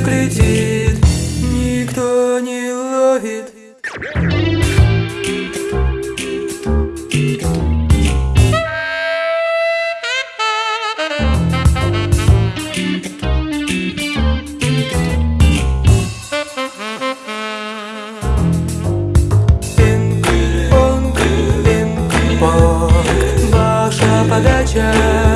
ветрик летит, никто не ловит. Ваша подача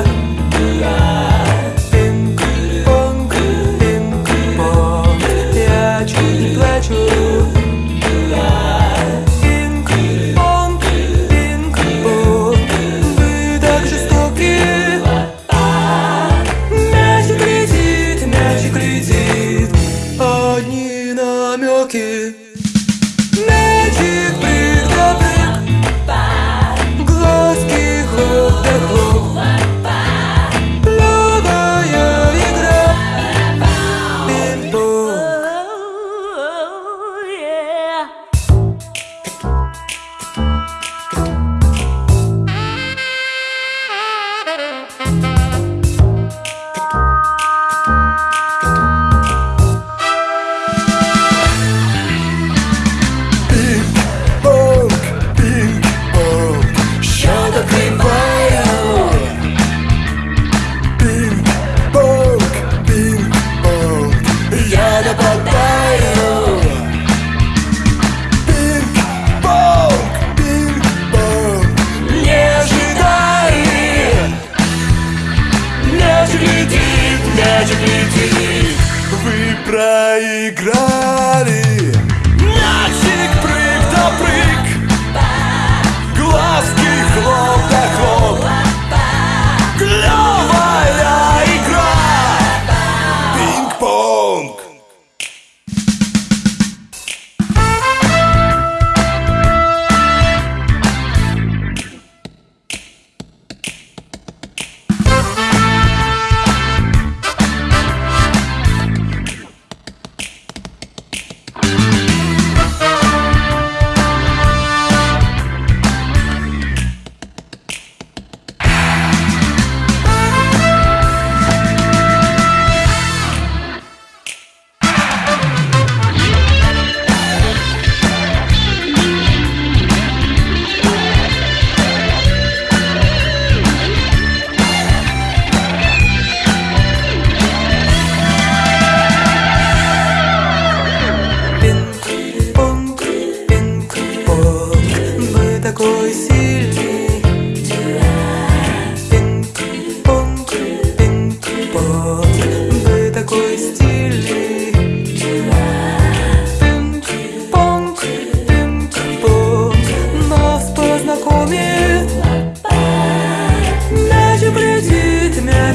проиграли.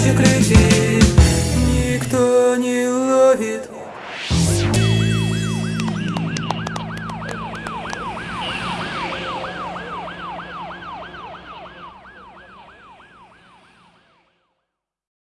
de acreditar.